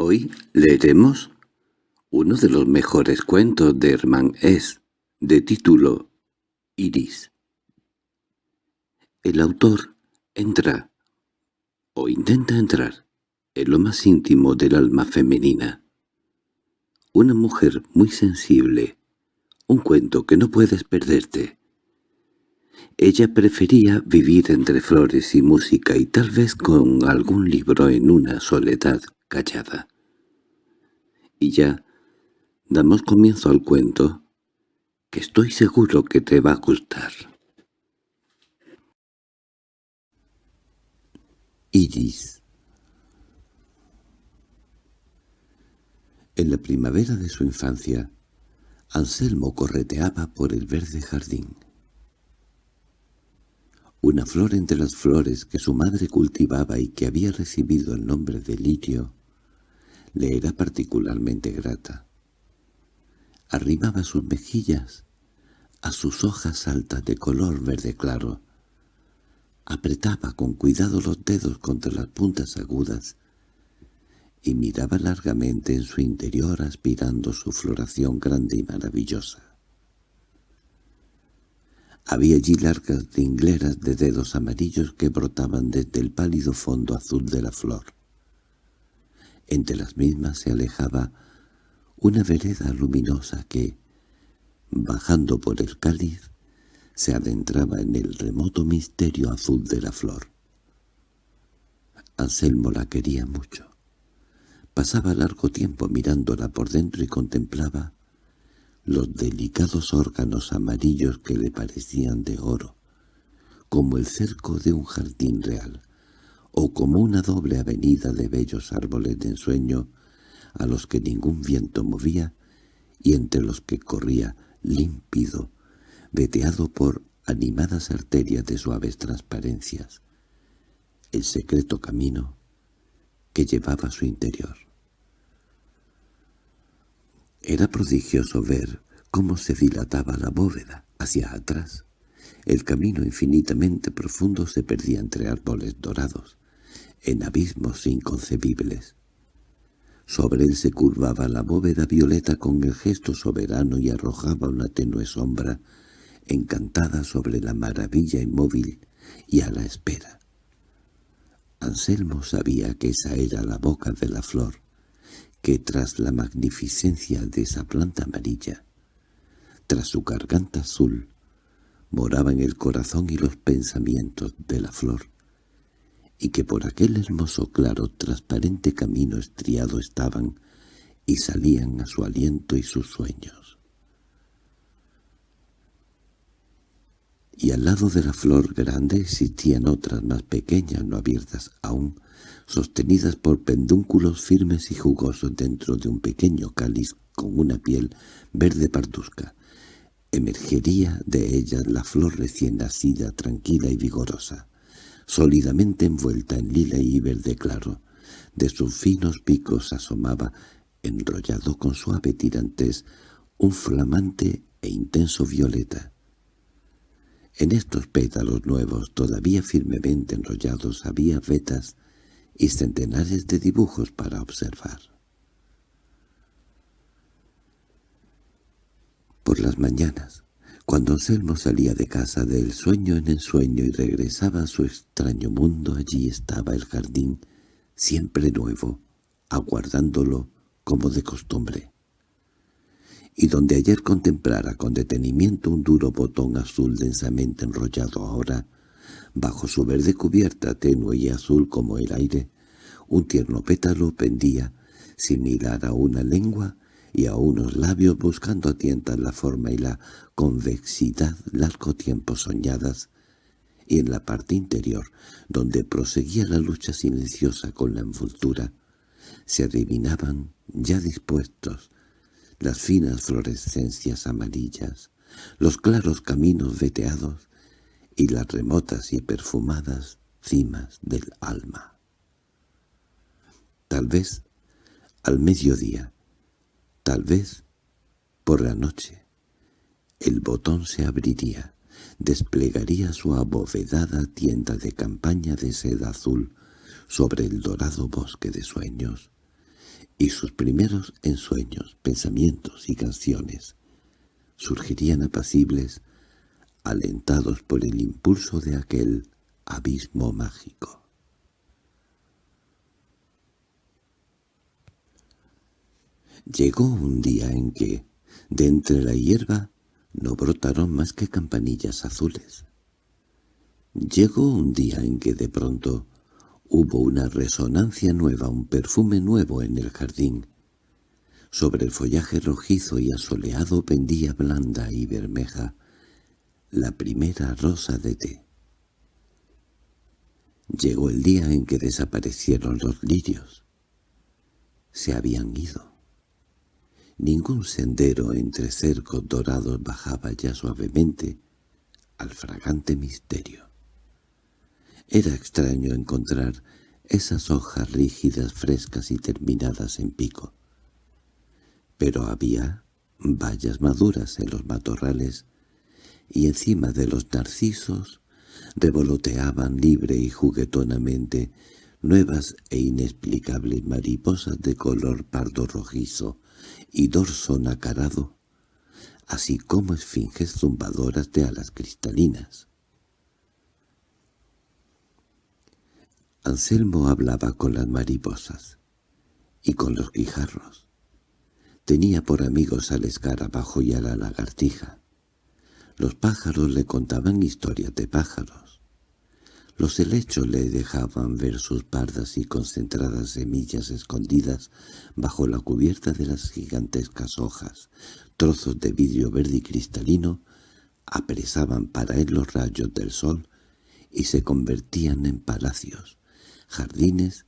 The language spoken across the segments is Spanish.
Hoy leeremos uno de los mejores cuentos de Hermann S., de título Iris. El autor entra, o intenta entrar, en lo más íntimo del alma femenina. Una mujer muy sensible, un cuento que no puedes perderte. Ella prefería vivir entre flores y música y tal vez con algún libro en una soledad callada. Y ya damos comienzo al cuento, que estoy seguro que te va a gustar. Iris En la primavera de su infancia, Anselmo correteaba por el verde jardín. Una flor entre las flores que su madre cultivaba y que había recibido el nombre de lirio, le era particularmente grata. Arrimaba sus mejillas a sus hojas altas de color verde claro. Apretaba con cuidado los dedos contra las puntas agudas y miraba largamente en su interior aspirando su floración grande y maravillosa. Había allí largas tingleras de dedos amarillos que brotaban desde el pálido fondo azul de la flor. Entre las mismas se alejaba una vereda luminosa que, bajando por el cáliz, se adentraba en el remoto misterio azul de la flor. Anselmo la quería mucho. Pasaba largo tiempo mirándola por dentro y contemplaba los delicados órganos amarillos que le parecían de oro, como el cerco de un jardín real, o como una doble avenida de bellos árboles de ensueño a los que ningún viento movía y entre los que corría límpido, veteado por animadas arterias de suaves transparencias, el secreto camino que llevaba a su interior. Era prodigioso ver cómo se dilataba la bóveda hacia atrás. El camino infinitamente profundo se perdía entre árboles dorados, en abismos inconcebibles. Sobre él se curvaba la bóveda violeta con el gesto soberano y arrojaba una tenue sombra, encantada sobre la maravilla inmóvil y a la espera. Anselmo sabía que esa era la boca de la flor, que tras la magnificencia de esa planta amarilla, tras su garganta azul, moraba en el corazón y los pensamientos de la flor, y que por aquel hermoso claro transparente camino estriado estaban y salían a su aliento y sus sueños. Y al lado de la flor grande existían otras más pequeñas no abiertas aún, sostenidas por pendúnculos firmes y jugosos dentro de un pequeño cáliz con una piel verde parduzca. Emergería de ellas la flor recién nacida, tranquila y vigorosa, sólidamente envuelta en lila y verde claro. De sus finos picos asomaba, enrollado con suave tirantes, un flamante e intenso violeta. En estos pétalos nuevos, todavía firmemente enrollados, había vetas y centenares de dibujos para observar. Por las mañanas, cuando Anselmo salía de casa del sueño en ensueño y regresaba a su extraño mundo, allí estaba el jardín, siempre nuevo, aguardándolo como de costumbre. Y donde ayer contemplara con detenimiento un duro botón azul densamente enrollado ahora, Bajo su verde cubierta tenue y azul como el aire, un tierno pétalo pendía, similar a una lengua y a unos labios buscando a tientas la forma y la convexidad largo tiempo soñadas, y en la parte interior, donde proseguía la lucha silenciosa con la envoltura, se adivinaban, ya dispuestos, las finas florescencias amarillas, los claros caminos veteados, y las remotas y perfumadas cimas del alma. Tal vez al mediodía, tal vez por la noche, el botón se abriría, desplegaría su abovedada tienda de campaña de seda azul sobre el dorado bosque de sueños, y sus primeros ensueños, pensamientos y canciones surgirían apacibles, alentados por el impulso de aquel abismo mágico. Llegó un día en que, de entre la hierba, no brotaron más que campanillas azules. Llegó un día en que de pronto hubo una resonancia nueva, un perfume nuevo en el jardín. Sobre el follaje rojizo y asoleado pendía blanda y bermeja la primera rosa de té. Llegó el día en que desaparecieron los lirios. Se habían ido. Ningún sendero entre cercos dorados bajaba ya suavemente al fragante misterio. Era extraño encontrar esas hojas rígidas, frescas y terminadas en pico. Pero había vallas maduras en los matorrales y encima de los narcisos revoloteaban libre y juguetonamente nuevas e inexplicables mariposas de color pardo rojizo y dorso nacarado, así como esfinges zumbadoras de alas cristalinas. Anselmo hablaba con las mariposas y con los guijarros. Tenía por amigos al escarabajo y a la lagartija. Los pájaros le contaban historias de pájaros. Los helechos le dejaban ver sus pardas y concentradas semillas escondidas bajo la cubierta de las gigantescas hojas. Trozos de vidrio verde y cristalino apresaban para él los rayos del sol y se convertían en palacios jardines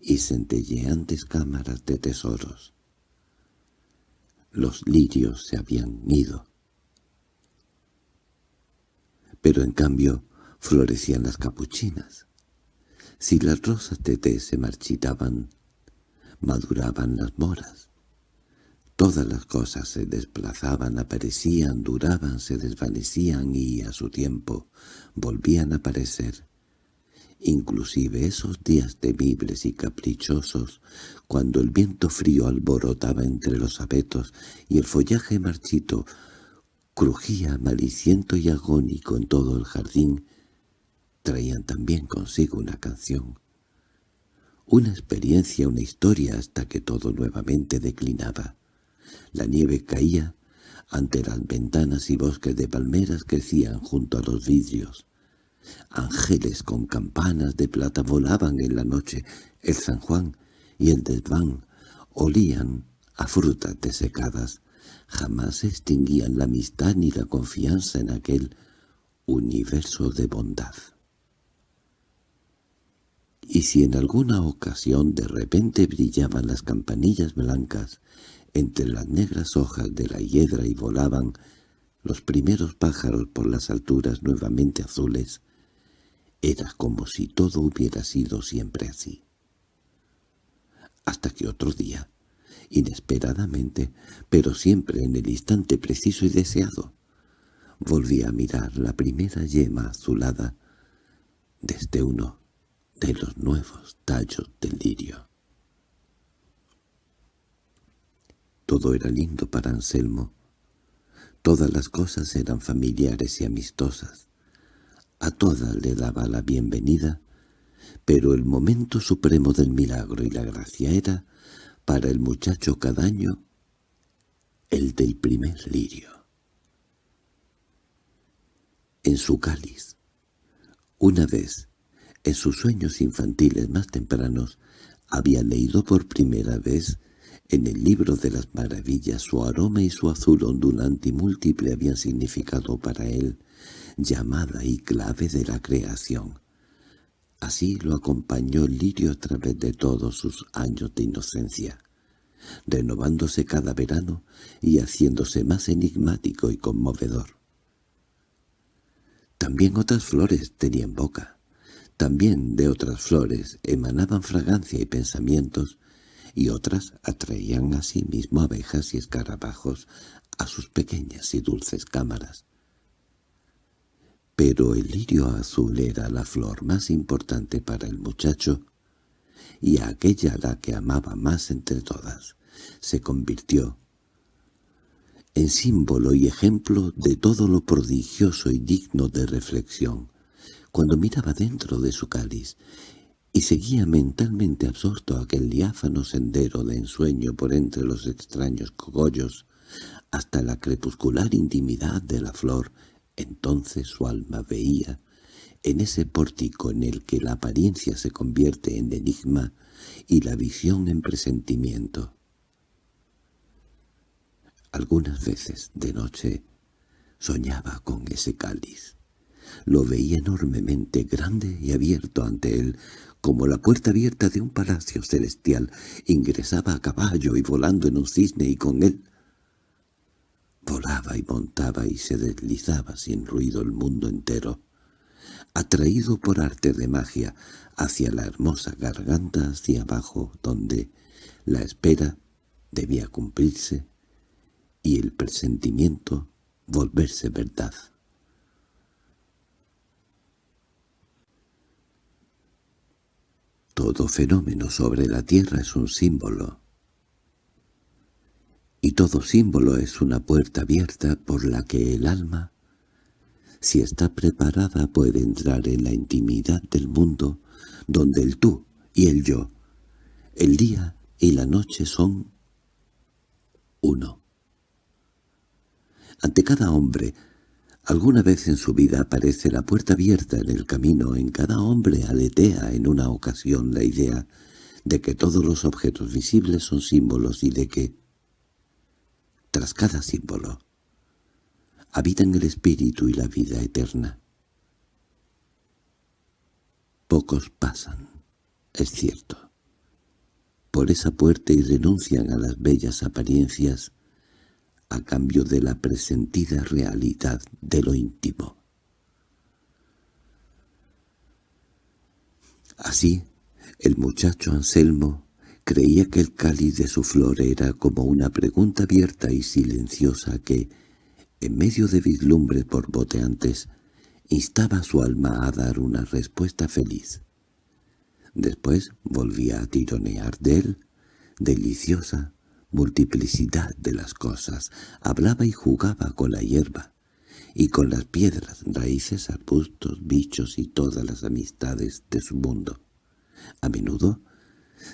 y centelleantes cámaras de tesoros. Los lirios se habían ido. Pero en cambio florecían las capuchinas. Si las rosas de té se marchitaban, maduraban las moras. Todas las cosas se desplazaban, aparecían, duraban, se desvanecían y, a su tiempo, volvían a aparecer inclusive esos días temibles y caprichosos, cuando el viento frío alborotaba entre los abetos y el follaje marchito crujía maliciento y agónico en todo el jardín, traían también consigo una canción, una experiencia, una historia hasta que todo nuevamente declinaba. La nieve caía ante las ventanas y bosques de palmeras crecían junto a los vidrios. Ángeles con campanas de plata volaban en la noche. El San Juan y el desván olían a frutas desecadas. Jamás se extinguían la amistad ni la confianza en aquel universo de bondad. Y si en alguna ocasión de repente brillaban las campanillas blancas entre las negras hojas de la hiedra y volaban los primeros pájaros por las alturas nuevamente azules, era como si todo hubiera sido siempre así. Hasta que otro día, inesperadamente, pero siempre en el instante preciso y deseado, volví a mirar la primera yema azulada desde uno de los nuevos tallos del lirio. Todo era lindo para Anselmo. Todas las cosas eran familiares y amistosas. A todas le daba la bienvenida, pero el momento supremo del milagro y la gracia era, para el muchacho cada año, el del primer lirio. En su cáliz, una vez, en sus sueños infantiles más tempranos, había leído por primera vez en el libro de las maravillas su aroma y su azul ondulante y múltiple habían significado para él llamada y clave de la creación. Así lo acompañó el lirio a través de todos sus años de inocencia, renovándose cada verano y haciéndose más enigmático y conmovedor. También otras flores tenían boca. También de otras flores emanaban fragancia y pensamientos, y otras atraían a sí mismo abejas y escarabajos a sus pequeñas y dulces cámaras. Pero el lirio azul era la flor más importante para el muchacho, y aquella la que amaba más entre todas, se convirtió en símbolo y ejemplo de todo lo prodigioso y digno de reflexión, cuando miraba dentro de su cáliz y seguía mentalmente absorto aquel diáfano sendero de ensueño por entre los extraños cogollos hasta la crepuscular intimidad de la flor, entonces su alma veía, en ese pórtico en el que la apariencia se convierte en enigma y la visión en presentimiento. Algunas veces, de noche, soñaba con ese cáliz. Lo veía enormemente grande y abierto ante él, como la puerta abierta de un palacio celestial. Ingresaba a caballo y volando en un cisne y con él volaba y montaba y se deslizaba sin ruido el mundo entero, atraído por arte de magia hacia la hermosa garganta hacia abajo donde la espera debía cumplirse y el presentimiento volverse verdad. Todo fenómeno sobre la tierra es un símbolo, y todo símbolo es una puerta abierta por la que el alma, si está preparada, puede entrar en la intimidad del mundo, donde el tú y el yo, el día y la noche son uno. Ante cada hombre, alguna vez en su vida aparece la puerta abierta en el camino, en cada hombre aletea en una ocasión la idea de que todos los objetos visibles son símbolos y de que, tras cada símbolo, habitan el espíritu y la vida eterna. Pocos pasan, es cierto, por esa puerta y renuncian a las bellas apariencias a cambio de la presentida realidad de lo íntimo. Así, el muchacho Anselmo creía que el cáliz de su flor era como una pregunta abierta y silenciosa que, en medio de vislumbres borboteantes, instaba su alma a dar una respuesta feliz. Después volvía a tironear de él, deliciosa, multiplicidad de las cosas, hablaba y jugaba con la hierba, y con las piedras, raíces, arbustos, bichos y todas las amistades de su mundo. A menudo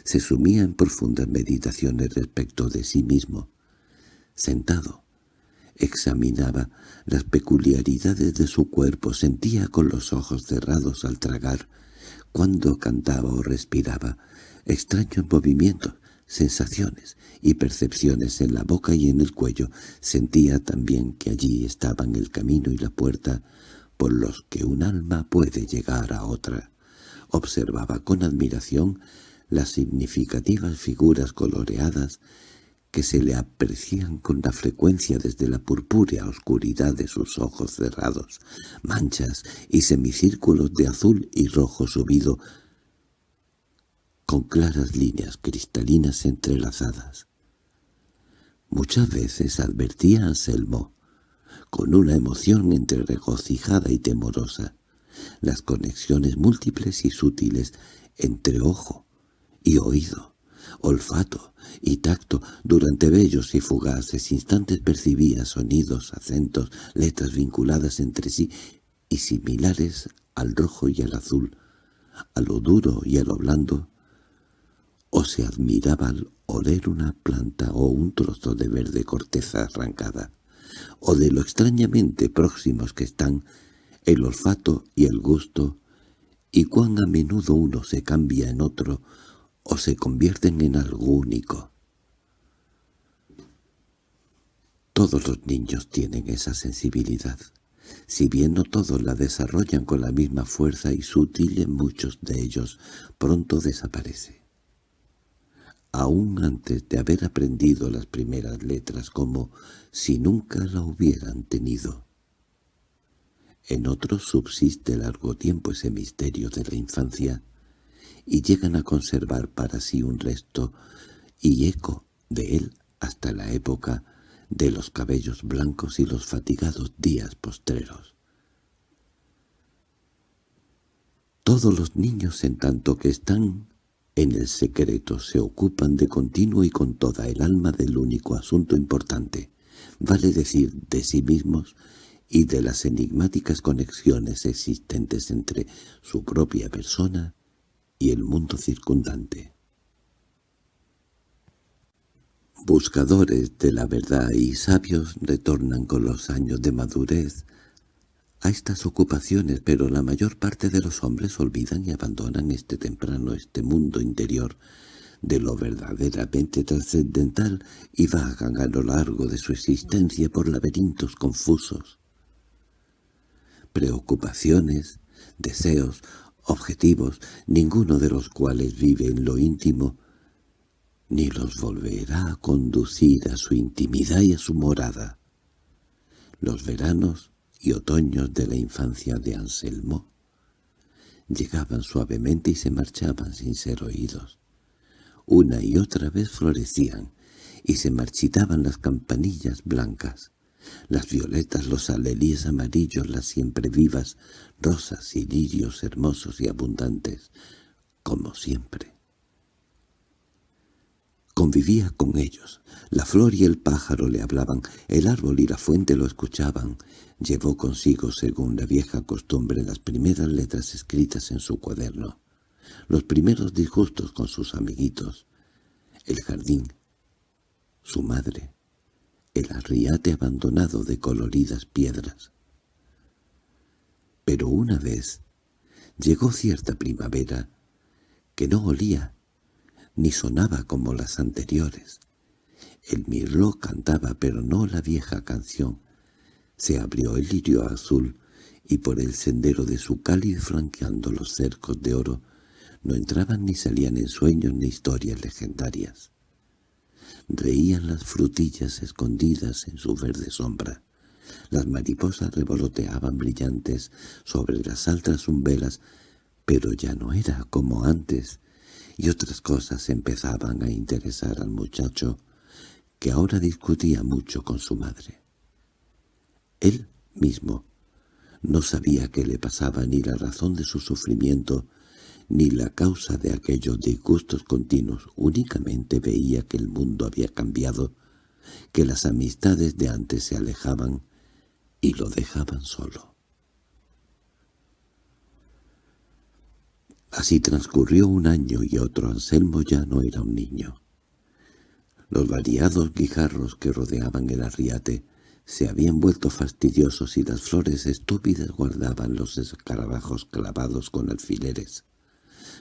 se sumía en profundas meditaciones respecto de sí mismo. Sentado, examinaba las peculiaridades de su cuerpo, sentía con los ojos cerrados al tragar, cuando cantaba o respiraba, extraños movimientos, sensaciones y percepciones en la boca y en el cuello. Sentía también que allí estaban el camino y la puerta por los que un alma puede llegar a otra. Observaba con admiración las significativas figuras coloreadas que se le aprecian con la frecuencia desde la purpúrea oscuridad de sus ojos cerrados, manchas y semicírculos de azul y rojo subido con claras líneas cristalinas entrelazadas. Muchas veces advertía a Anselmo, con una emoción entre regocijada y temorosa, las conexiones múltiples y sutiles entre ojo y oído, olfato y tacto durante bellos y fugaces instantes percibía sonidos, acentos, letras vinculadas entre sí y similares al rojo y al azul, a lo duro y a lo blando, o se admiraba al oler una planta o un trozo de verde corteza arrancada, o de lo extrañamente próximos que están el olfato y el gusto, y cuán a menudo uno se cambia en otro o se convierten en algo único. Todos los niños tienen esa sensibilidad, si bien no todos la desarrollan con la misma fuerza y sutil en muchos de ellos pronto desaparece aún antes de haber aprendido las primeras letras como si nunca la hubieran tenido. En otros subsiste largo tiempo ese misterio de la infancia, y llegan a conservar para sí un resto y eco de él hasta la época de los cabellos blancos y los fatigados días postreros. Todos los niños en tanto que están en el secreto se ocupan de continuo y con toda el alma del único asunto importante, vale decir de sí mismos y de las enigmáticas conexiones existentes entre su propia persona y el mundo circundante. Buscadores de la verdad y sabios retornan con los años de madurez a estas ocupaciones, pero la mayor parte de los hombres olvidan y abandonan este temprano, este mundo interior, de lo verdaderamente trascendental y vagan a lo largo de su existencia por laberintos confusos. Preocupaciones, deseos, objetivos, ninguno de los cuales vive en lo íntimo, ni los volverá a conducir a su intimidad y a su morada. Los veranos y otoños de la infancia de Anselmo llegaban suavemente y se marchaban sin ser oídos. Una y otra vez florecían, y se marchitaban las campanillas blancas, las violetas, los alelíes amarillos, las siempre vivas, rosas y lirios hermosos y abundantes, como siempre. Convivía con ellos. La flor y el pájaro le hablaban, el árbol y la fuente lo escuchaban. Llevó consigo, según la vieja costumbre, las primeras letras escritas en su cuaderno, los primeros disgustos con sus amiguitos, el jardín, su madre, el arriate abandonado de coloridas piedras. Pero una vez llegó cierta primavera que no olía ni sonaba como las anteriores. El mirlo cantaba, pero no la vieja canción. Se abrió el lirio azul, y por el sendero de su cáliz flanqueando los cercos de oro, no entraban ni salían en sueños ni historias legendarias. Reían las frutillas escondidas en su verde sombra. Las mariposas revoloteaban brillantes sobre las altas umbelas, pero ya no era como antes, y otras cosas empezaban a interesar al muchacho, que ahora discutía mucho con su madre. Él mismo no sabía qué le pasaba ni la razón de su sufrimiento, ni la causa de aquellos disgustos continuos, únicamente veía que el mundo había cambiado, que las amistades de antes se alejaban y lo dejaban solo. Así transcurrió un año y otro. Anselmo ya no era un niño. Los variados guijarros que rodeaban el arriate se habían vuelto fastidiosos y las flores estúpidas guardaban los escarabajos clavados con alfileres.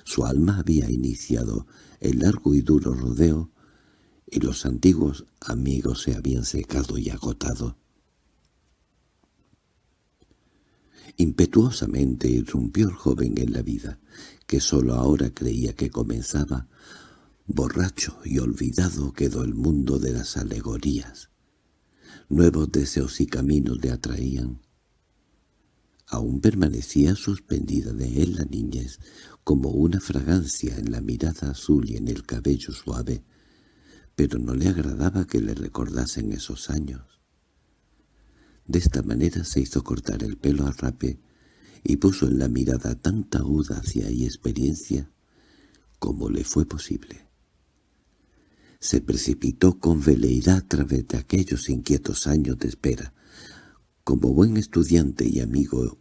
Su alma había iniciado el largo y duro rodeo, y los antiguos amigos se habían secado y agotado. Impetuosamente irrumpió el joven en la vida, que sólo ahora creía que comenzaba. Borracho y olvidado quedó el mundo de las alegorías. Nuevos deseos y caminos le atraían. Aún permanecía suspendida de él la niñez, como una fragancia en la mirada azul y en el cabello suave, pero no le agradaba que le recordasen esos años. De esta manera se hizo cortar el pelo a rape y puso en la mirada tanta audacia y experiencia como le fue posible. Se precipitó con veleidad a través de aquellos inquietos años de espera, como buen estudiante y amigo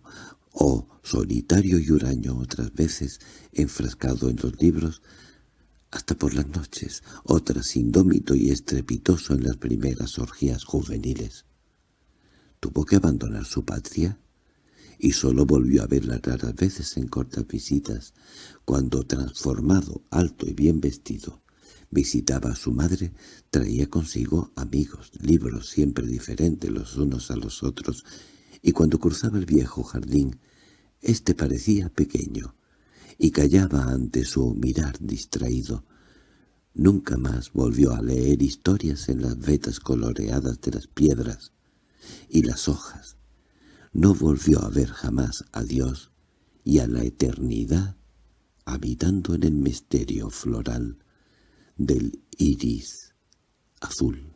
o solitario y huraño otras veces enfrascado en los libros, hasta por las noches, otras indómito y estrepitoso en las primeras orgías juveniles. Tuvo que abandonar su patria y solo volvió a verla raras veces en cortas visitas, cuando transformado, alto y bien vestido, visitaba a su madre, traía consigo amigos, libros siempre diferentes los unos a los otros, y cuando cruzaba el viejo jardín, éste parecía pequeño, y callaba ante su mirar distraído. Nunca más volvió a leer historias en las vetas coloreadas de las piedras, y las hojas. No volvió a ver jamás a Dios y a la eternidad habitando en el misterio floral del iris azul.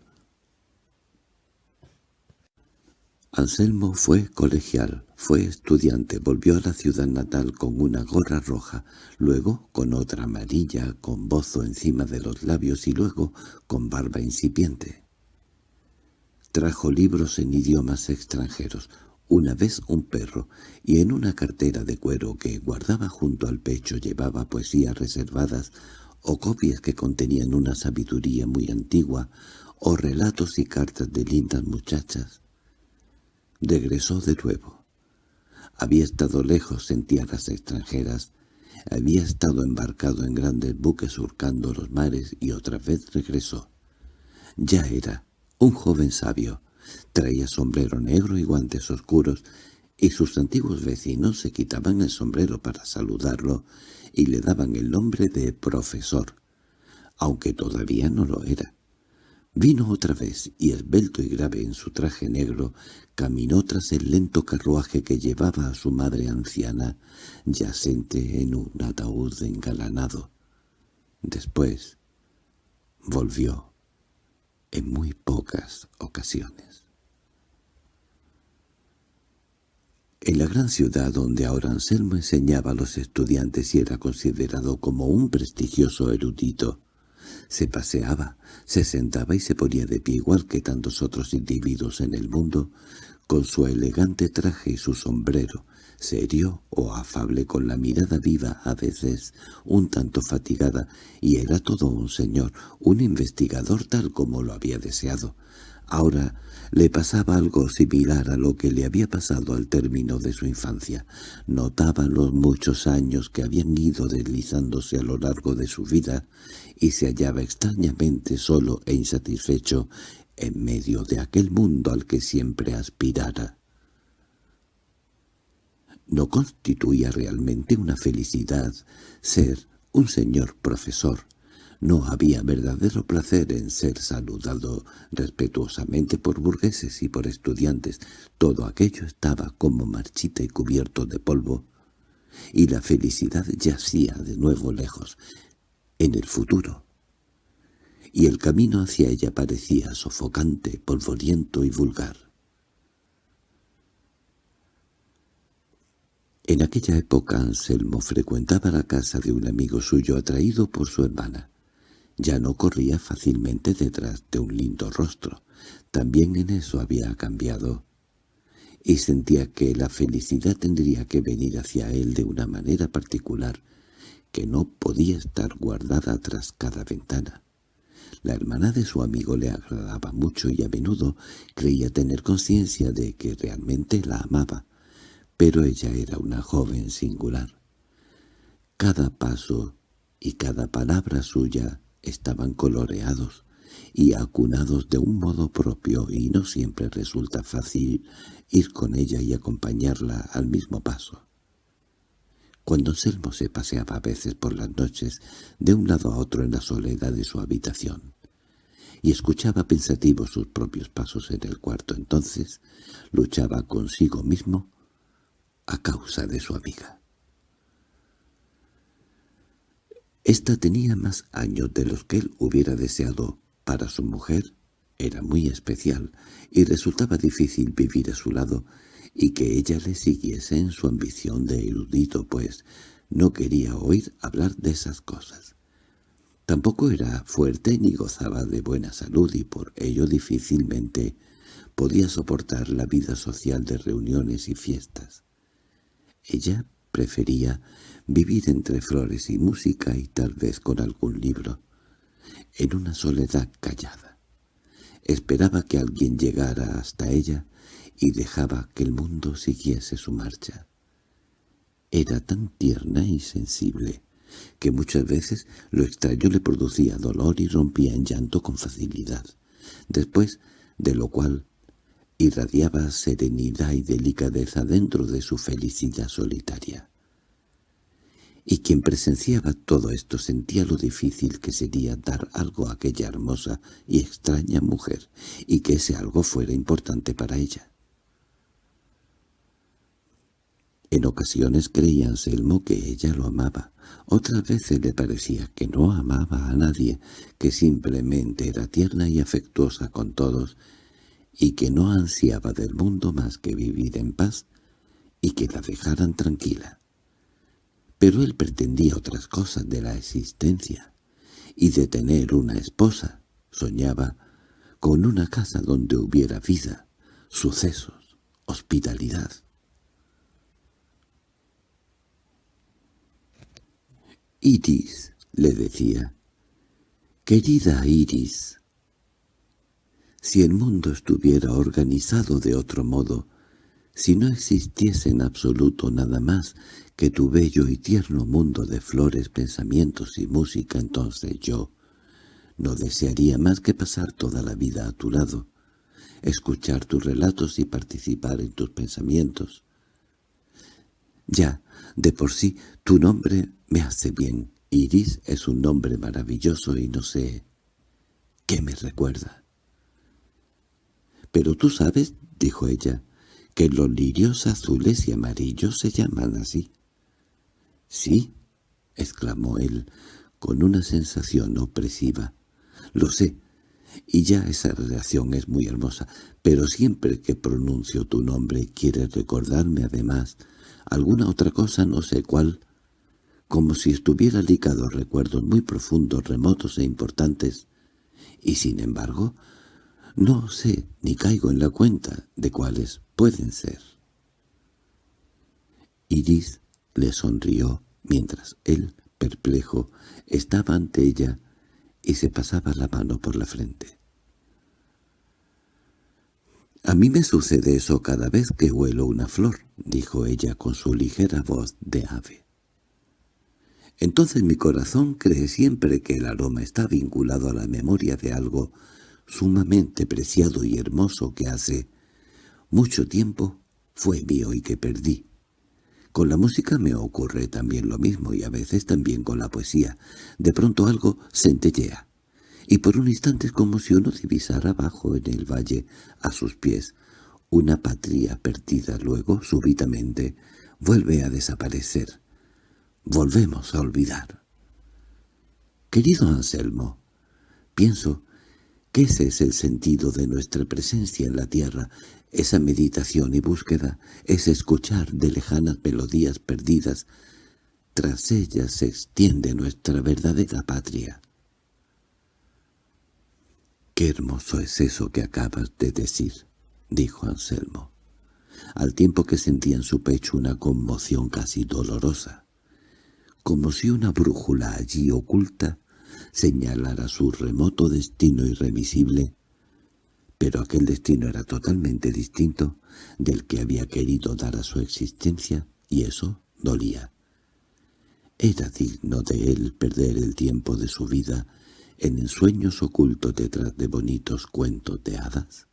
Anselmo fue colegial, fue estudiante, volvió a la ciudad natal con una gorra roja, luego con otra amarilla, con bozo encima de los labios y luego con barba incipiente. Trajo libros en idiomas extranjeros, una vez un perro, y en una cartera de cuero que guardaba junto al pecho llevaba poesías reservadas o copias que contenían una sabiduría muy antigua, o relatos y cartas de lindas muchachas. Regresó de nuevo. Había estado lejos en tierras extranjeras, había estado embarcado en grandes buques surcando los mares y otra vez regresó. Ya era un joven sabio. Traía sombrero negro y guantes oscuros, y sus antiguos vecinos se quitaban el sombrero para saludarlo y le daban el nombre de profesor, aunque todavía no lo era. Vino otra vez, y esbelto y grave en su traje negro, caminó tras el lento carruaje que llevaba a su madre anciana, yacente en un ataúd engalanado. Después volvió en muy pocas ocasiones. En la gran ciudad donde ahora Anselmo enseñaba a los estudiantes y era considerado como un prestigioso erudito, se paseaba, se sentaba y se ponía de pie igual que tantos otros individuos en el mundo, con su elegante traje y su sombrero, serio o afable con la mirada viva, a veces un tanto fatigada, y era todo un señor, un investigador tal como lo había deseado. Ahora le pasaba algo similar a lo que le había pasado al término de su infancia. Notaba los muchos años que habían ido deslizándose a lo largo de su vida y se hallaba extrañamente solo e insatisfecho en medio de aquel mundo al que siempre aspirara no constituía realmente una felicidad ser un señor profesor. No había verdadero placer en ser saludado respetuosamente por burgueses y por estudiantes. Todo aquello estaba como marchita y cubierto de polvo, y la felicidad yacía de nuevo lejos, en el futuro. Y el camino hacia ella parecía sofocante, polvoriento y vulgar. En aquella época Anselmo frecuentaba la casa de un amigo suyo atraído por su hermana. Ya no corría fácilmente detrás de un lindo rostro. También en eso había cambiado. Y sentía que la felicidad tendría que venir hacia él de una manera particular, que no podía estar guardada tras cada ventana. La hermana de su amigo le agradaba mucho y a menudo creía tener conciencia de que realmente la amaba pero ella era una joven singular. Cada paso y cada palabra suya estaban coloreados y acunados de un modo propio y no siempre resulta fácil ir con ella y acompañarla al mismo paso. Cuando Selmo se paseaba a veces por las noches de un lado a otro en la soledad de su habitación, y escuchaba pensativo sus propios pasos en el cuarto, entonces luchaba consigo mismo a causa de su amiga. Esta tenía más años de los que él hubiera deseado para su mujer, era muy especial, y resultaba difícil vivir a su lado y que ella le siguiese en su ambición de erudito, pues no quería oír hablar de esas cosas. Tampoco era fuerte ni gozaba de buena salud y por ello difícilmente podía soportar la vida social de reuniones y fiestas. Ella prefería vivir entre flores y música y tal vez con algún libro, en una soledad callada. Esperaba que alguien llegara hasta ella y dejaba que el mundo siguiese su marcha. Era tan tierna y sensible que muchas veces lo extraño le producía dolor y rompía en llanto con facilidad, después de lo cual irradiaba serenidad y delicadeza dentro de su felicidad solitaria. Y quien presenciaba todo esto sentía lo difícil que sería dar algo a aquella hermosa y extraña mujer, y que ese algo fuera importante para ella. En ocasiones creía Anselmo que ella lo amaba, otras veces le parecía que no amaba a nadie, que simplemente era tierna y afectuosa con todos, y que no ansiaba del mundo más que vivir en paz y que la dejaran tranquila. Pero él pretendía otras cosas de la existencia, y de tener una esposa, soñaba con una casa donde hubiera vida, sucesos, hospitalidad. Iris, le decía, querida Iris, si el mundo estuviera organizado de otro modo, si no existiese en absoluto nada más que tu bello y tierno mundo de flores, pensamientos y música, entonces yo no desearía más que pasar toda la vida a tu lado, escuchar tus relatos y participar en tus pensamientos. Ya, de por sí, tu nombre me hace bien. Iris es un nombre maravilloso y no sé qué me recuerda. —Pero tú sabes —dijo ella— que los lirios azules y amarillos se llaman así. —Sí —exclamó él con una sensación opresiva—, lo sé, y ya esa relación es muy hermosa, pero siempre que pronuncio tu nombre quieres recordarme además alguna otra cosa, no sé cuál, como si estuviera ligado a recuerdos muy profundos, remotos e importantes, y sin embargo no sé ni caigo en la cuenta de cuáles pueden ser. Iris le sonrió mientras él, perplejo, estaba ante ella y se pasaba la mano por la frente. «A mí me sucede eso cada vez que huelo una flor», dijo ella con su ligera voz de ave. Entonces mi corazón cree siempre que el aroma está vinculado a la memoria de algo sumamente preciado y hermoso que hace mucho tiempo fue mío y que perdí. Con la música me ocurre también lo mismo y a veces también con la poesía. De pronto algo centellea, y por un instante es como si uno divisara abajo en el valle, a sus pies, una patria perdida. Luego, súbitamente, vuelve a desaparecer. Volvemos a olvidar. Querido Anselmo, pienso que ese es el sentido de nuestra presencia en la tierra, esa meditación y búsqueda, es escuchar de lejanas melodías perdidas. Tras ellas se extiende nuestra verdadera patria. «Qué hermoso es eso que acabas de decir», dijo Anselmo, al tiempo que sentía en su pecho una conmoción casi dolorosa, como si una brújula allí oculta señalara su remoto destino irremisible pero aquel destino era totalmente distinto del que había querido dar a su existencia, y eso dolía. ¿Era digno de él perder el tiempo de su vida en ensueños ocultos detrás de bonitos cuentos de hadas?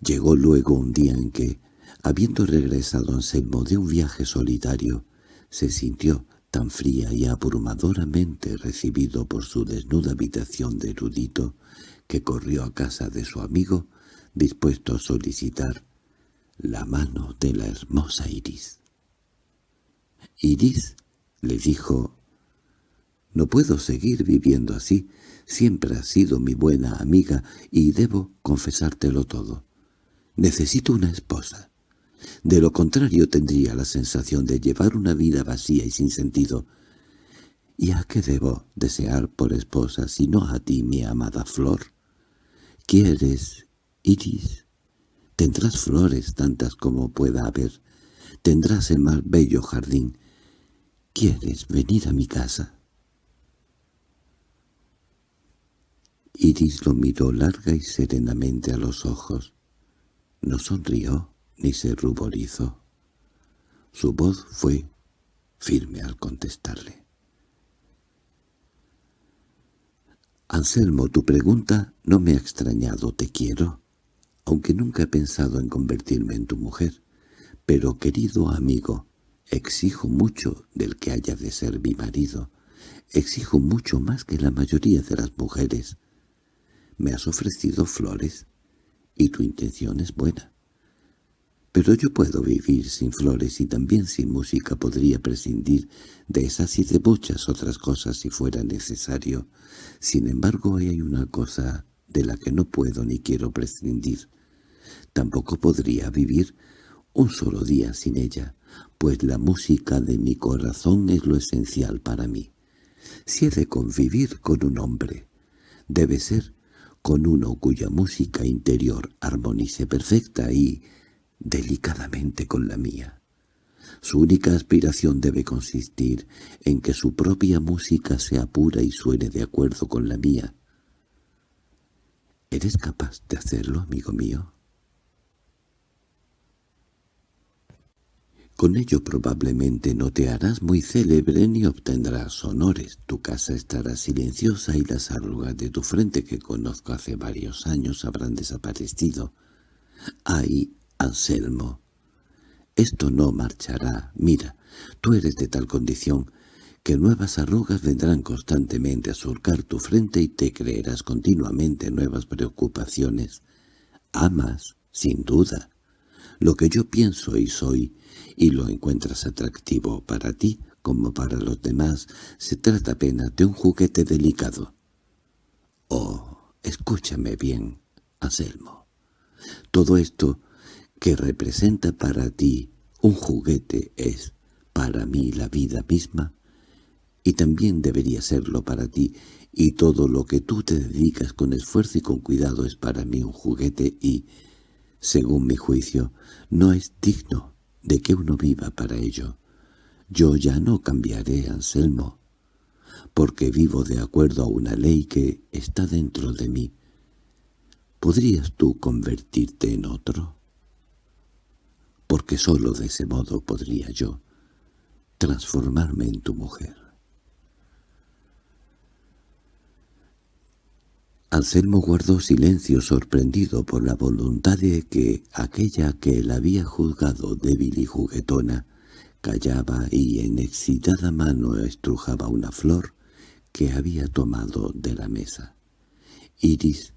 Llegó luego un día en que, habiendo regresado Anselmo de un viaje solitario, se sintió tan fría y abrumadoramente recibido por su desnuda habitación de erudito, que corrió a casa de su amigo, dispuesto a solicitar la mano de la hermosa Iris. Iris le dijo, «No puedo seguir viviendo así, siempre has sido mi buena amiga y debo confesártelo todo. Necesito una esposa. De lo contrario tendría la sensación de llevar una vida vacía y sin sentido. ¿Y a qué debo desear por esposa si no a ti, mi amada flor? ¿Quieres, Iris? Tendrás flores tantas como pueda haber. Tendrás el más bello jardín. ¿Quieres venir a mi casa? Iris lo miró larga y serenamente a los ojos. No sonrió ni se ruborizó. Su voz fue firme al contestarle. «Anselmo, tu pregunta no me ha extrañado, te quiero, aunque nunca he pensado en convertirme en tu mujer. Pero, querido amigo, exijo mucho del que haya de ser mi marido. Exijo mucho más que la mayoría de las mujeres. Me has ofrecido flores, y tu intención es buena Pero yo puedo vivir sin flores y también sin música podría prescindir de esas y de muchas otras cosas si fuera necesario. Sin embargo, hay una cosa de la que no puedo ni quiero prescindir. Tampoco podría vivir un solo día sin ella, pues la música de mi corazón es lo esencial para mí. Si he de convivir con un hombre, debe ser con uno cuya música interior armonice perfecta y delicadamente con la mía. Su única aspiración debe consistir en que su propia música sea pura y suene de acuerdo con la mía. ¿Eres capaz de hacerlo, amigo mío? Con ello probablemente no te harás muy célebre ni obtendrás honores. Tu casa estará silenciosa y las arrugas de tu frente que conozco hace varios años habrán desaparecido. ¡Ay, Anselmo! Esto no marchará. Mira, tú eres de tal condición que nuevas arrugas vendrán constantemente a surcar tu frente y te creerás continuamente nuevas preocupaciones. Amas, sin duda, lo que yo pienso y soy, y lo encuentras atractivo para ti como para los demás, se trata apenas de un juguete delicado. Oh, escúchame bien, Anselmo. Todo esto que representa para ti un juguete es, para mí, la vida misma, y también debería serlo para ti, y todo lo que tú te dedicas con esfuerzo y con cuidado es para mí un juguete y, según mi juicio, no es digno de que uno viva para ello. Yo ya no cambiaré, Anselmo, porque vivo de acuerdo a una ley que está dentro de mí. ¿Podrías tú convertirte en otro? Porque sólo de ese modo podría yo transformarme en tu mujer. Anselmo guardó silencio sorprendido por la voluntad de que aquella que él había juzgado débil y juguetona callaba y en excitada mano estrujaba una flor que había tomado de la mesa. Iris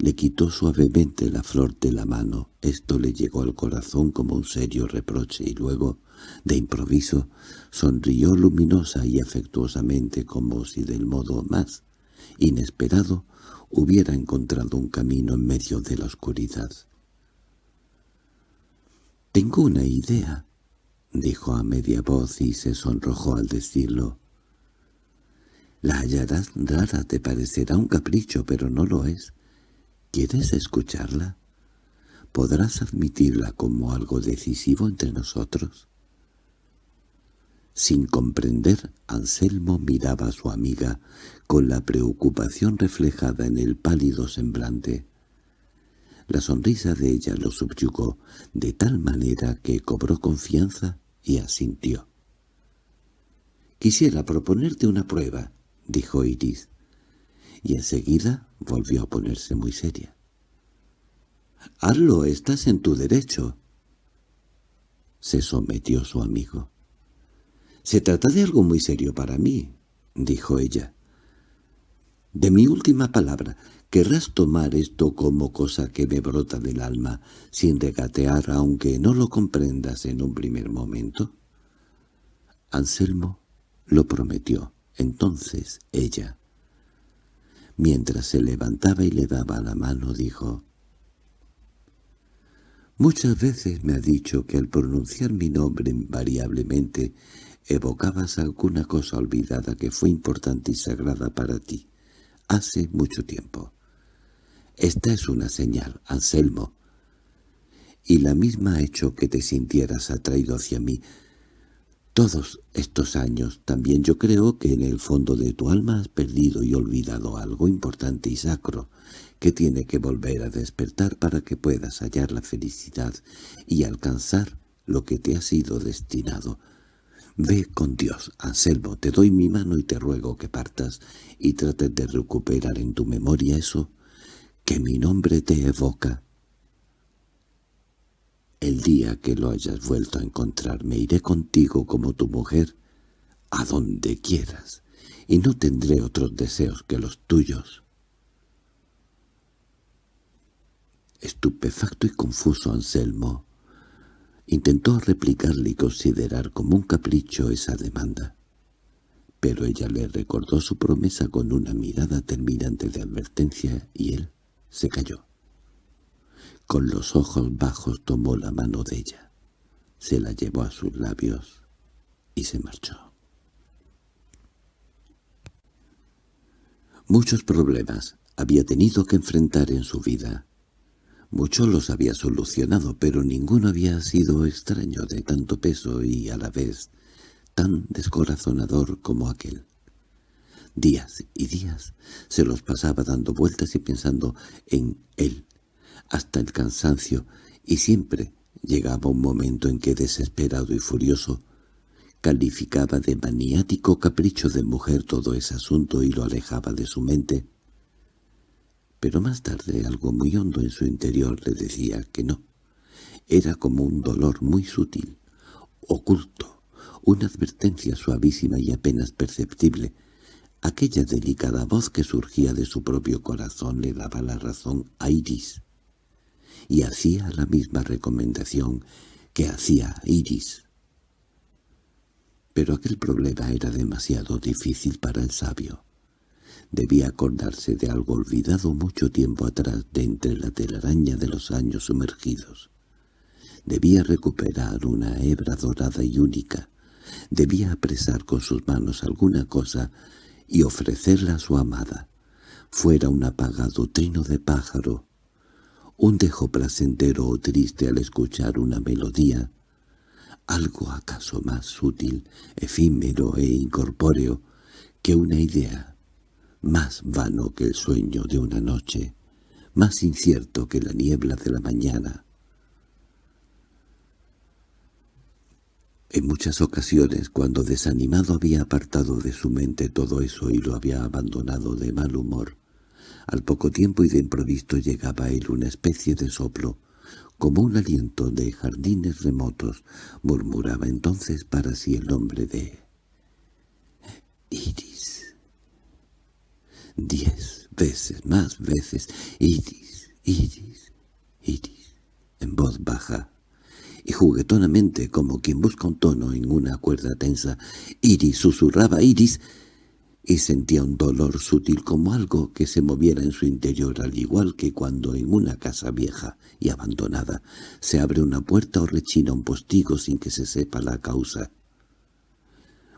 le quitó suavemente la flor de la mano. Esto le llegó al corazón como un serio reproche y luego, de improviso, sonrió luminosa y afectuosamente como si del modo más inesperado hubiera encontrado un camino en medio de la oscuridad. «Tengo una idea», dijo a media voz y se sonrojó al decirlo. «La hallarás rara, te parecerá un capricho, pero no lo es. ¿Quieres escucharla? ¿Podrás admitirla como algo decisivo entre nosotros?» Sin comprender, Anselmo miraba a su amiga con la preocupación reflejada en el pálido semblante. La sonrisa de ella lo subyugó de tal manera que cobró confianza y asintió. «Quisiera proponerte una prueba», dijo Iris, y enseguida volvió a ponerse muy seria. «Hazlo, estás en tu derecho», se sometió su amigo. «Se trata de algo muy serio para mí», dijo ella. «De mi última palabra, ¿querrás tomar esto como cosa que me brota del alma, sin regatear aunque no lo comprendas en un primer momento?» Anselmo lo prometió. Entonces ella, mientras se levantaba y le daba la mano, dijo, «Muchas veces me ha dicho que al pronunciar mi nombre invariablemente evocabas alguna cosa olvidada que fue importante y sagrada para ti, hace mucho tiempo. Esta es una señal, Anselmo, y la misma ha hecho que te sintieras atraído hacia mí. Todos estos años también yo creo que en el fondo de tu alma has perdido y olvidado algo importante y sacro, que tiene que volver a despertar para que puedas hallar la felicidad y alcanzar lo que te ha sido destinado, Ve con Dios, Anselmo, te doy mi mano y te ruego que partas y trates de recuperar en tu memoria eso que mi nombre te evoca. El día que lo hayas vuelto a encontrar me iré contigo como tu mujer a donde quieras y no tendré otros deseos que los tuyos. Estupefacto y confuso Anselmo Intentó replicarle y considerar como un capricho esa demanda, pero ella le recordó su promesa con una mirada terminante de advertencia y él se cayó. Con los ojos bajos tomó la mano de ella, se la llevó a sus labios y se marchó. Muchos problemas había tenido que enfrentar en su vida, Muchos los había solucionado, pero ninguno había sido extraño de tanto peso y a la vez tan descorazonador como aquel. Días y días se los pasaba dando vueltas y pensando en él, hasta el cansancio, y siempre llegaba un momento en que, desesperado y furioso, calificaba de maniático capricho de mujer todo ese asunto y lo alejaba de su mente, pero más tarde algo muy hondo en su interior le decía que no. Era como un dolor muy sutil, oculto, una advertencia suavísima y apenas perceptible. Aquella delicada voz que surgía de su propio corazón le daba la razón a Iris, y hacía la misma recomendación que hacía Iris. Pero aquel problema era demasiado difícil para el sabio. Debía acordarse de algo olvidado mucho tiempo atrás de entre la telaraña de los años sumergidos. Debía recuperar una hebra dorada y única. Debía apresar con sus manos alguna cosa y ofrecerla a su amada. Fuera un apagado trino de pájaro, un dejo placentero o triste al escuchar una melodía, algo acaso más sutil, efímero e incorpóreo que una idea más vano que el sueño de una noche, más incierto que la niebla de la mañana. En muchas ocasiones, cuando desanimado había apartado de su mente todo eso y lo había abandonado de mal humor, al poco tiempo y de improviso llegaba a él una especie de soplo, como un aliento de jardines remotos, murmuraba entonces para sí el nombre de Iris. Diez veces, más veces, Iris, Iris, Iris, en voz baja, y juguetonamente, como quien busca un tono en una cuerda tensa, Iris susurraba Iris, y sentía un dolor sutil como algo que se moviera en su interior, al igual que cuando en una casa vieja y abandonada se abre una puerta o rechina un postigo sin que se sepa la causa.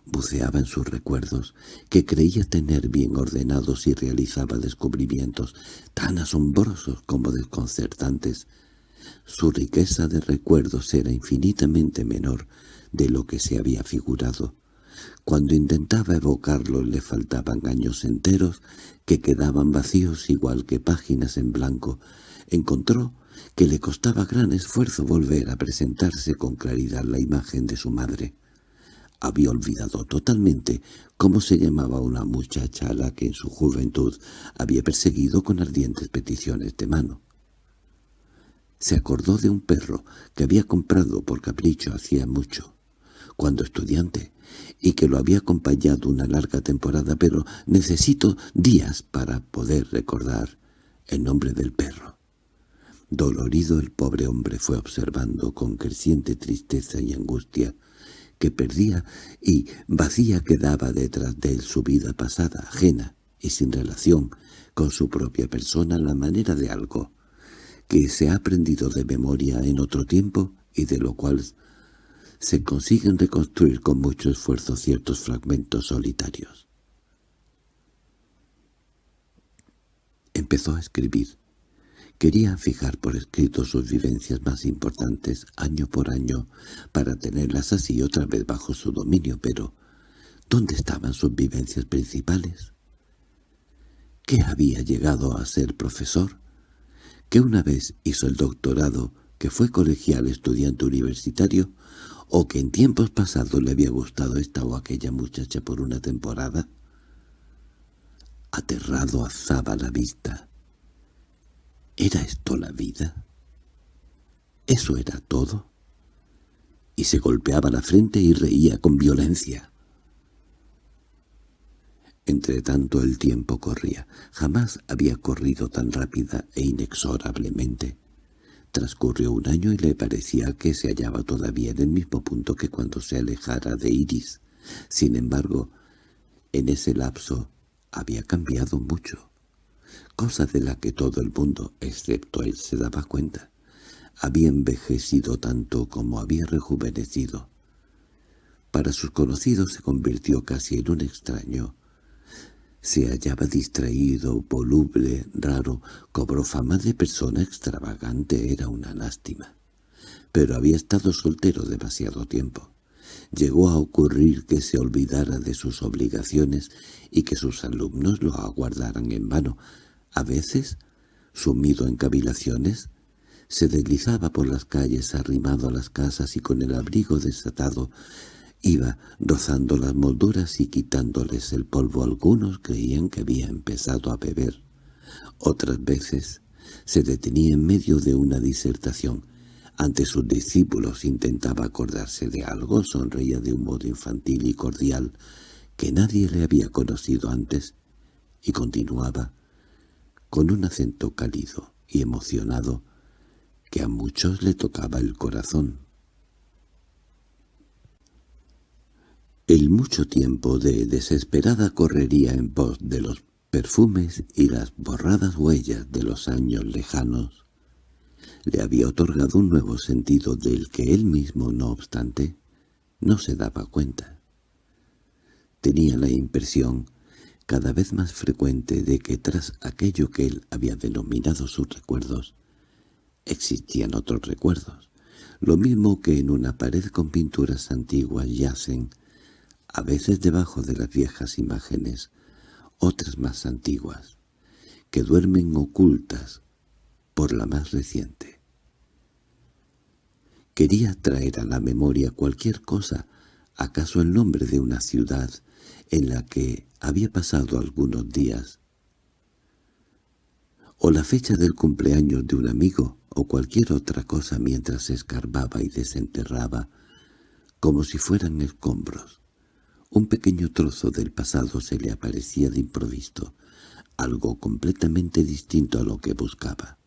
Buceaba en sus recuerdos, que creía tener bien ordenados y realizaba descubrimientos tan asombrosos como desconcertantes. Su riqueza de recuerdos era infinitamente menor de lo que se había figurado. Cuando intentaba evocarlos le faltaban años enteros que quedaban vacíos igual que páginas en blanco. Encontró que le costaba gran esfuerzo volver a presentarse con claridad la imagen de su madre había olvidado totalmente cómo se llamaba una muchacha a la que en su juventud había perseguido con ardientes peticiones de mano. Se acordó de un perro que había comprado por capricho hacía mucho, cuando estudiante, y que lo había acompañado una larga temporada, pero necesito días para poder recordar el nombre del perro. Dolorido el pobre hombre fue observando con creciente tristeza y angustia que perdía y vacía quedaba detrás de él su vida pasada, ajena y sin relación con su propia persona la manera de algo que se ha aprendido de memoria en otro tiempo y de lo cual se consiguen reconstruir con mucho esfuerzo ciertos fragmentos solitarios. Empezó a escribir. Quería fijar por escrito sus vivencias más importantes año por año para tenerlas así otra vez bajo su dominio, pero ¿dónde estaban sus vivencias principales? ¿Qué había llegado a ser profesor? ¿Que una vez hizo el doctorado, que fue colegial estudiante universitario, o que en tiempos pasados le había gustado esta o aquella muchacha por una temporada? Aterrado alzaba la vista ¿Era esto la vida? ¿Eso era todo? Y se golpeaba la frente y reía con violencia. Entre tanto el tiempo corría. Jamás había corrido tan rápida e inexorablemente. Transcurrió un año y le parecía que se hallaba todavía en el mismo punto que cuando se alejara de Iris. Sin embargo, en ese lapso había cambiado mucho, cosa de la que todo el mundo, excepto él, se daba cuenta. Había envejecido tanto como había rejuvenecido. Para sus conocidos se convirtió casi en un extraño. Se hallaba distraído, voluble, raro, cobró fama de persona extravagante, era una lástima. Pero había estado soltero demasiado tiempo. Llegó a ocurrir que se olvidara de sus obligaciones y que sus alumnos lo aguardaran en vano. A veces, sumido en cavilaciones, se deslizaba por las calles arrimado a las casas y con el abrigo desatado Iba rozando las molduras y quitándoles el polvo. Algunos creían que había empezado a beber. Otras veces se detenía en medio de una disertación. Ante sus discípulos intentaba acordarse de algo, sonreía de un modo infantil y cordial que nadie le había conocido antes, y continuaba con un acento cálido y emocionado que a muchos le tocaba el corazón. El mucho tiempo de desesperada correría en pos de los perfumes y las borradas huellas de los años lejanos le había otorgado un nuevo sentido del que él mismo, no obstante, no se daba cuenta. Tenía la impresión, cada vez más frecuente, de que tras aquello que él había denominado sus recuerdos, existían otros recuerdos, lo mismo que en una pared con pinturas antiguas yacen a veces debajo de las viejas imágenes, otras más antiguas, que duermen ocultas por la más reciente. Quería traer a la memoria cualquier cosa, acaso el nombre de una ciudad en la que había pasado algunos días, o la fecha del cumpleaños de un amigo, o cualquier otra cosa mientras escarbaba y desenterraba, como si fueran escombros. Un pequeño trozo del pasado se le aparecía de improviso, algo completamente distinto a lo que buscaba.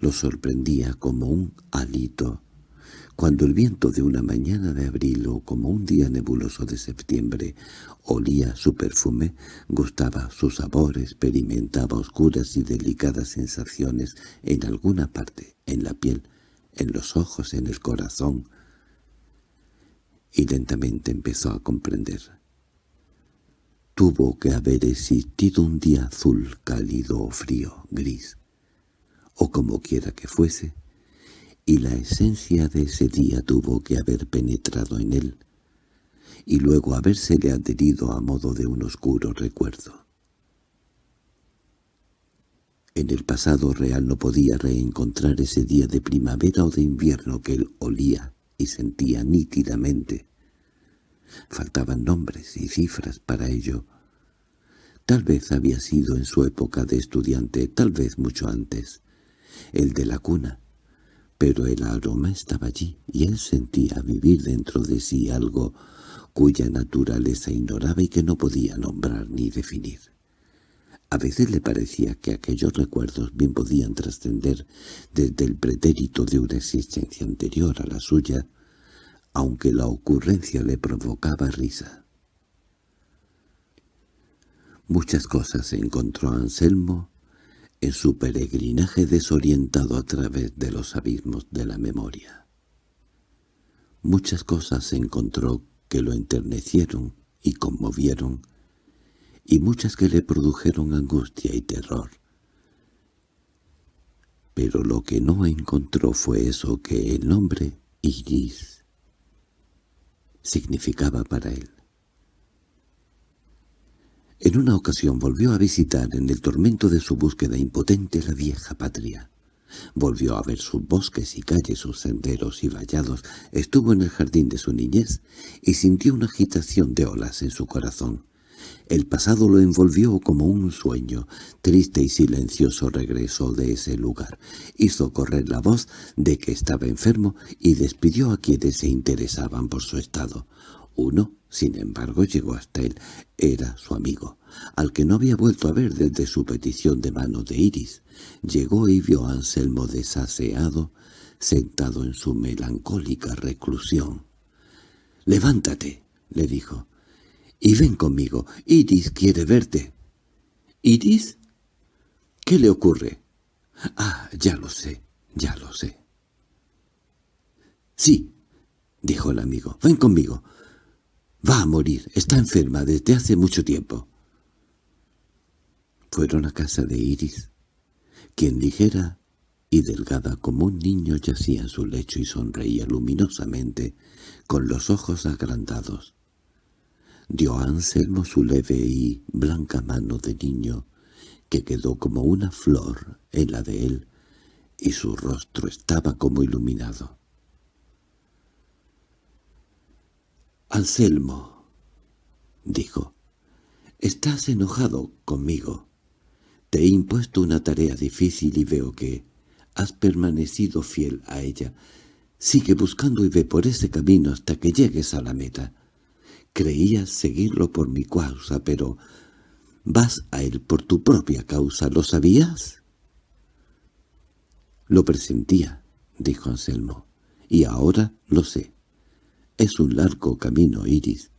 Lo sorprendía como un alito, cuando el viento de una mañana de abril o como un día nebuloso de septiembre olía su perfume, gustaba su sabor, experimentaba oscuras y delicadas sensaciones en alguna parte, en la piel, en los ojos, en el corazón, y lentamente empezó a comprender. Tuvo que haber existido un día azul, cálido o frío, gris, o como quiera que fuese, y la esencia de ese día tuvo que haber penetrado en él, y luego habérsele adherido a modo de un oscuro recuerdo. En el pasado real no podía reencontrar ese día de primavera o de invierno que él olía y sentía nítidamente. Faltaban nombres y cifras para ello. Tal vez había sido en su época de estudiante, tal vez mucho antes, el de la cuna, pero el aroma estaba allí y él sentía vivir dentro de sí algo cuya naturaleza ignoraba y que no podía nombrar ni definir. A veces le parecía que aquellos recuerdos bien podían trascender desde el pretérito de una existencia anterior a la suya, aunque la ocurrencia le provocaba risa. Muchas cosas encontró Anselmo en su peregrinaje desorientado a través de los abismos de la memoria. Muchas cosas encontró que lo enternecieron y conmovieron, y muchas que le produjeron angustia y terror. Pero lo que no encontró fue eso que el nombre Iris significaba para él. En una ocasión volvió a visitar en el tormento de su búsqueda impotente la vieja patria. Volvió a ver sus bosques y calles, sus senderos y vallados, estuvo en el jardín de su niñez y sintió una agitación de olas en su corazón. El pasado lo envolvió como un sueño. Triste y silencioso regresó de ese lugar. Hizo correr la voz de que estaba enfermo y despidió a quienes se interesaban por su estado. Uno, sin embargo, llegó hasta él. Era su amigo, al que no había vuelto a ver desde su petición de mano de Iris. Llegó y vio a Anselmo desaseado, sentado en su melancólica reclusión. «Levántate», le dijo, «y ven conmigo. Iris quiere verte». «¿Iris? ¿Qué le ocurre?» «Ah, ya lo sé, ya lo sé». «Sí», dijo el amigo, «ven conmigo. Va a morir, está enferma desde hace mucho tiempo». Fueron a casa de Iris, quien ligera y delgada como un niño yacía en su lecho y sonreía luminosamente, con los ojos agrandados. Dio a Anselmo su leve y blanca mano de niño, que quedó como una flor en la de él, y su rostro estaba como iluminado. «Anselmo», dijo, «estás enojado conmigo. Te he impuesto una tarea difícil y veo que has permanecido fiel a ella. Sigue buscando y ve por ese camino hasta que llegues a la meta. Creías seguirlo por mi causa, pero vas a él por tu propia causa. ¿Lo sabías? Lo presentía, dijo Anselmo, y ahora lo sé. Es un largo camino, Iris,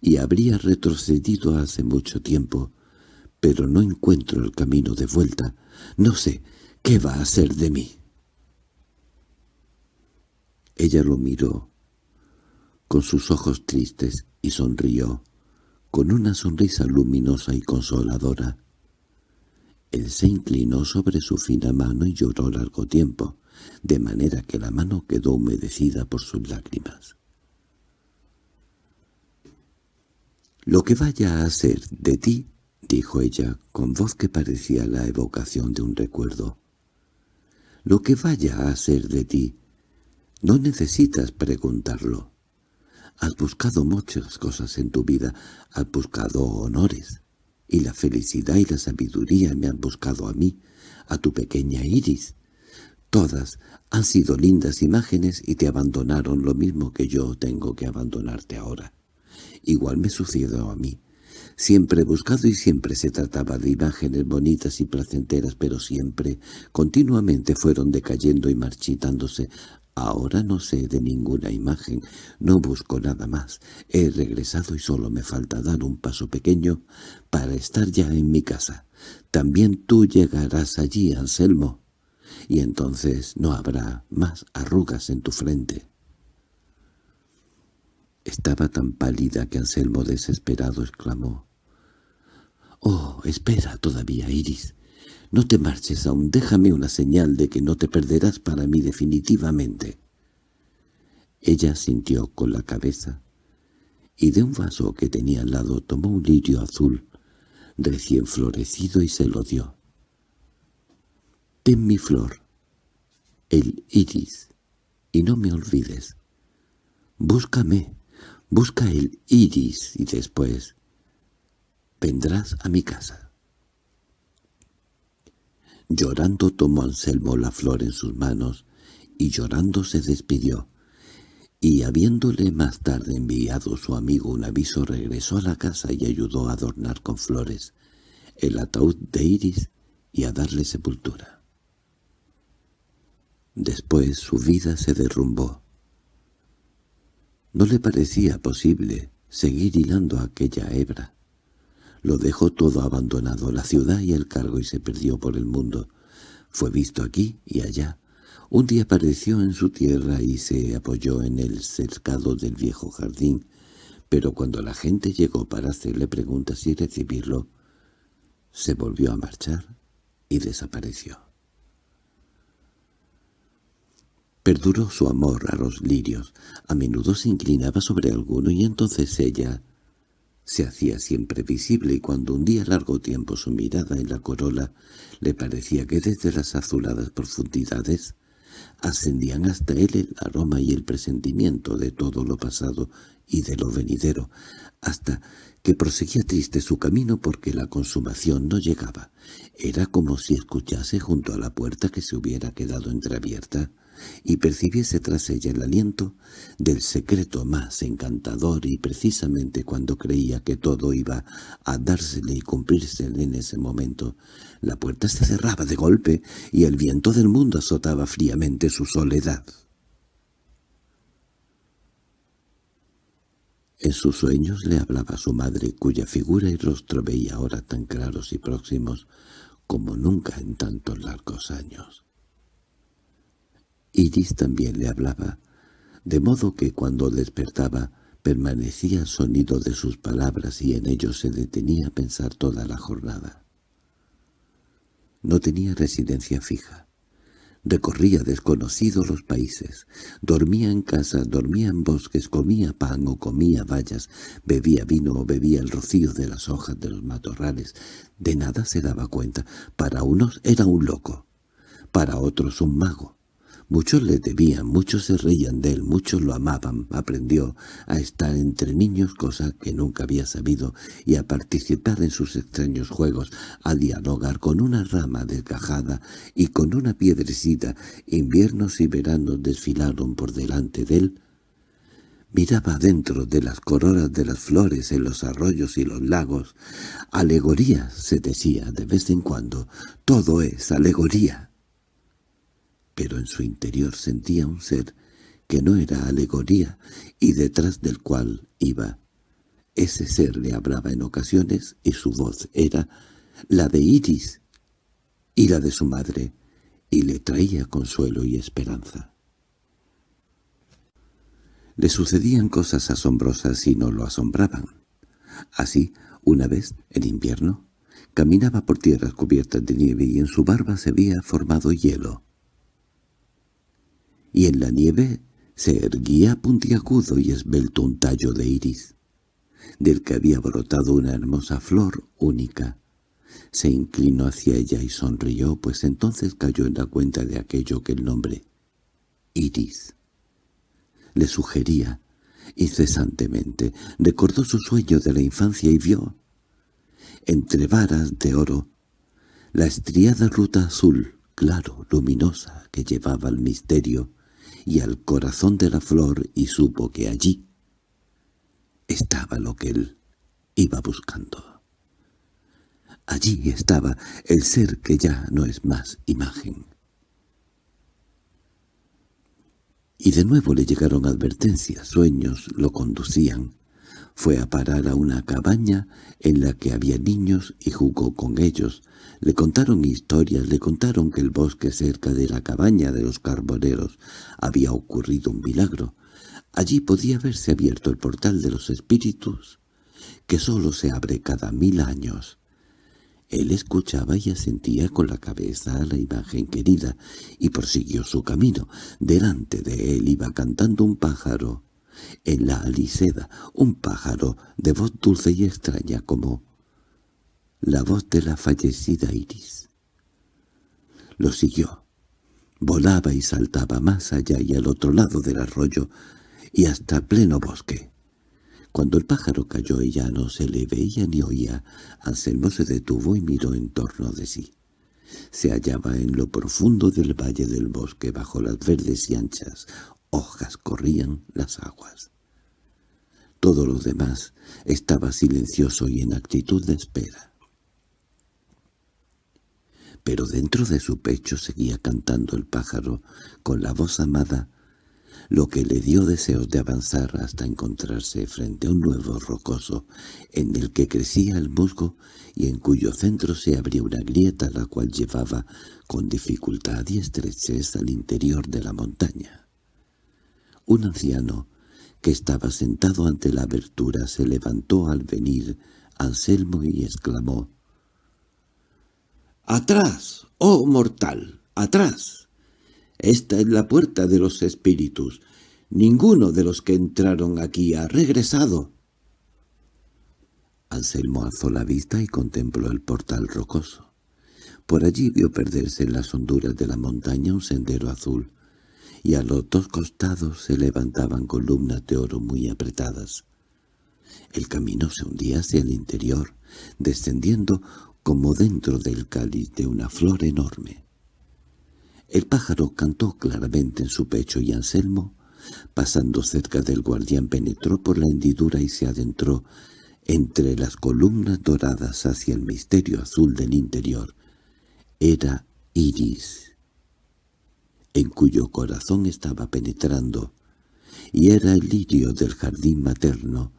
y habría retrocedido hace mucho tiempo, pero no encuentro el camino de vuelta. No sé qué va a ser de mí. Ella lo miró con sus ojos tristes y sonrió, con una sonrisa luminosa y consoladora. Él se inclinó sobre su fina mano y lloró largo tiempo, de manera que la mano quedó humedecida por sus lágrimas. «Lo que vaya a ser de ti», dijo ella, con voz que parecía la evocación de un recuerdo. «Lo que vaya a ser de ti, no necesitas preguntarlo. Has buscado muchas cosas en tu vida, has buscado honores, y la felicidad y la sabiduría me han buscado a mí, a tu pequeña Iris. Todas han sido lindas imágenes y te abandonaron lo mismo que yo tengo que abandonarte ahora. Igual me sucedió a mí. Siempre he buscado y siempre se trataba de imágenes bonitas y placenteras, pero siempre, continuamente fueron decayendo y marchitándose Ahora no sé de ninguna imagen, no busco nada más. He regresado y solo me falta dar un paso pequeño para estar ya en mi casa. También tú llegarás allí, Anselmo, y entonces no habrá más arrugas en tu frente. Estaba tan pálida que Anselmo desesperado exclamó. «Oh, espera todavía, Iris. No te marches aún, déjame una señal de que no te perderás para mí definitivamente. Ella sintió con la cabeza, y de un vaso que tenía al lado tomó un lirio azul, recién florecido y se lo dio. «Ten mi flor, el iris, y no me olvides. Búscame, busca el iris y después vendrás a mi casa». Llorando tomó Anselmo la flor en sus manos, y llorando se despidió. Y habiéndole más tarde enviado su amigo un aviso, regresó a la casa y ayudó a adornar con flores el ataúd de Iris y a darle sepultura. Después su vida se derrumbó. No le parecía posible seguir hilando aquella hebra. Lo dejó todo abandonado, la ciudad y el cargo, y se perdió por el mundo. Fue visto aquí y allá. Un día apareció en su tierra y se apoyó en el cercado del viejo jardín, pero cuando la gente llegó para hacerle preguntas y recibirlo, se volvió a marchar y desapareció. Perduró su amor a los lirios. A menudo se inclinaba sobre alguno y entonces ella se hacía siempre visible y cuando un día largo tiempo su mirada en la corola le parecía que desde las azuladas profundidades ascendían hasta él el aroma y el presentimiento de todo lo pasado y de lo venidero, hasta que proseguía triste su camino porque la consumación no llegaba. Era como si escuchase junto a la puerta que se hubiera quedado entreabierta y percibiese tras ella el aliento del secreto más encantador y precisamente cuando creía que todo iba a dársele y cumplírsele en ese momento, la puerta se cerraba de golpe y el viento del mundo azotaba fríamente su soledad. En sus sueños le hablaba su madre, cuya figura y rostro veía ahora tan claros y próximos como nunca en tantos largos años. Iris también le hablaba, de modo que cuando despertaba permanecía sonido de sus palabras y en ello se detenía a pensar toda la jornada. No tenía residencia fija. Recorría desconocidos los países, dormía en casa, dormía en bosques, comía pan o comía bayas, bebía vino o bebía el rocío de las hojas de los matorrales. De nada se daba cuenta. Para unos era un loco, para otros un mago, Muchos le debían, muchos se reían de él, muchos lo amaban. Aprendió a estar entre niños, cosa que nunca había sabido, y a participar en sus extraños juegos, a dialogar con una rama desgajada y con una piedrecita. Inviernos y veranos desfilaron por delante de él. Miraba dentro de las coronas de las flores en los arroyos y los lagos. Alegoría, se decía de vez en cuando. Todo es alegoría pero en su interior sentía un ser que no era alegoría y detrás del cual iba. Ese ser le hablaba en ocasiones y su voz era la de Iris y la de su madre, y le traía consuelo y esperanza. Le sucedían cosas asombrosas y no lo asombraban. Así, una vez, en invierno, caminaba por tierras cubiertas de nieve y en su barba se había formado hielo y en la nieve se erguía puntiagudo y esbelto un tallo de iris, del que había brotado una hermosa flor única. Se inclinó hacia ella y sonrió, pues entonces cayó en la cuenta de aquello que el nombre iris le sugería incesantemente. Recordó su sueño de la infancia y vio, entre varas de oro, la estriada ruta azul, claro, luminosa, que llevaba al misterio y al corazón de la flor y supo que allí estaba lo que él iba buscando. Allí estaba el ser que ya no es más imagen. Y de nuevo le llegaron advertencias, sueños lo conducían. Fue a parar a una cabaña en la que había niños y jugó con ellos. Le contaron historias, le contaron que el bosque cerca de la cabaña de los carboneros había ocurrido un milagro. Allí podía haberse abierto el portal de los espíritus, que sólo se abre cada mil años. Él escuchaba y asentía con la cabeza a la imagen querida, y prosiguió su camino. Delante de él iba cantando un pájaro, en la aliseda, un pájaro de voz dulce y extraña como la voz de la fallecida Iris. Lo siguió. Volaba y saltaba más allá y al otro lado del arroyo y hasta pleno bosque. Cuando el pájaro cayó y ya no se le veía ni oía, Anselmo se detuvo y miró en torno de sí. Se hallaba en lo profundo del valle del bosque, bajo las verdes y anchas hojas corrían las aguas. Todo lo demás estaba silencioso y en actitud de espera. Pero dentro de su pecho seguía cantando el pájaro con la voz amada, lo que le dio deseos de avanzar hasta encontrarse frente a un nuevo rocoso en el que crecía el musgo y en cuyo centro se abría una grieta la cual llevaba con dificultad y estrechez al interior de la montaña. Un anciano, que estaba sentado ante la abertura, se levantó al venir Anselmo y exclamó «¡Atrás, oh mortal, atrás! Esta es la puerta de los espíritus. Ninguno de los que entraron aquí ha regresado». Anselmo alzó la vista y contempló el portal rocoso. Por allí vio perderse en las honduras de la montaña un sendero azul, y a los dos costados se levantaban columnas de oro muy apretadas. El camino se hundía hacia el interior, descendiendo como dentro del cáliz de una flor enorme. El pájaro cantó claramente en su pecho y Anselmo, pasando cerca del guardián, penetró por la hendidura y se adentró entre las columnas doradas hacia el misterio azul del interior. Era Iris, en cuyo corazón estaba penetrando, y era el lirio del jardín materno,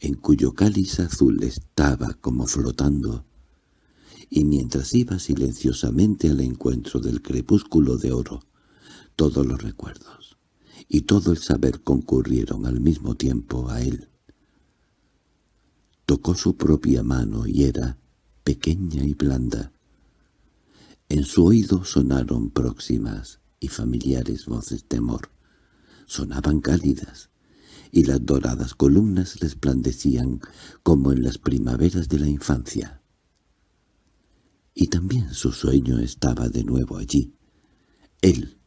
en cuyo cáliz azul estaba como flotando, y mientras iba silenciosamente al encuentro del crepúsculo de oro, todos los recuerdos y todo el saber concurrieron al mismo tiempo a él. Tocó su propia mano y era pequeña y blanda. En su oído sonaron próximas y familiares voces de amor. Sonaban cálidas, y las doradas columnas resplandecían como en las primaveras de la infancia. Y también su sueño estaba de nuevo allí. Él,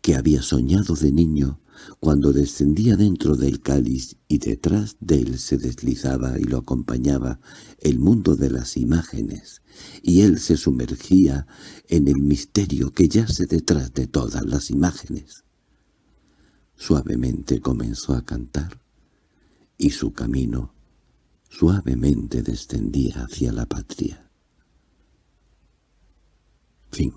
que había soñado de niño, cuando descendía dentro del cáliz y detrás de él se deslizaba y lo acompañaba el mundo de las imágenes, y él se sumergía en el misterio que yace detrás de todas las imágenes. Suavemente comenzó a cantar, y su camino suavemente descendía hacia la patria. Fin